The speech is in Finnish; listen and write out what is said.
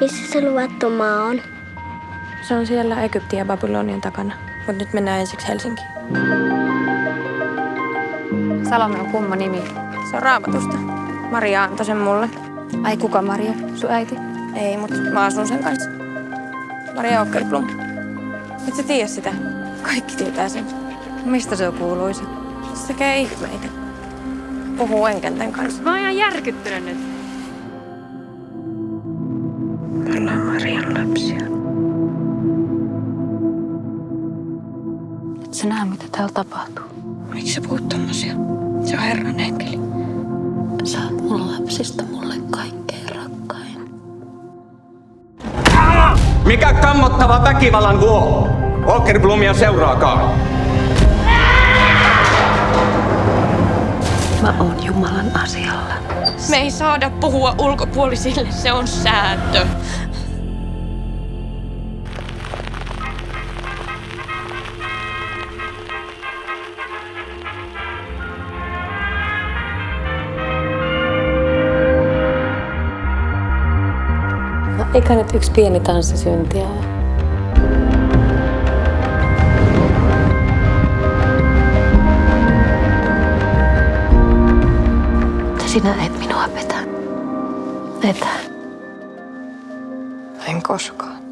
Missä se luvattu maa on? Se on siellä Egyptin ja Babylonian takana. Mutta nyt mennään ensiksi Helsinkiin. Salome on kumma nimi. Se on raamatusta. Maria antoi sen mulle. Ai kuka Maria? Sun äiti? Ei, mutta mä asun sen kanssa. Maria Åkerblom. Et sä tiedä sitä? Kaikki tietää sen. Mistä se on kuuluisa? Se tekee ihmeitä. Puhuu enkenten kanssa. Mä oon ihan järkyttynyt nyt. Marian lapsia. Et sä näe, mitä täällä tapahtuu. Miksi sä puhut tommosia? Se on Herran enkeli. Sä oot mun lapsista mulle kaikkein rakkain. Mikä kammottava väkivallan vuo? Åkerblomia seuraakaan. Mä oon Jumalan asialla. Me ei saada puhua ulkopuolisille, se on sääntö. Eikä nyt yksi pieni tanssi syntiä sinä et minua petä. Petä. En koskaan.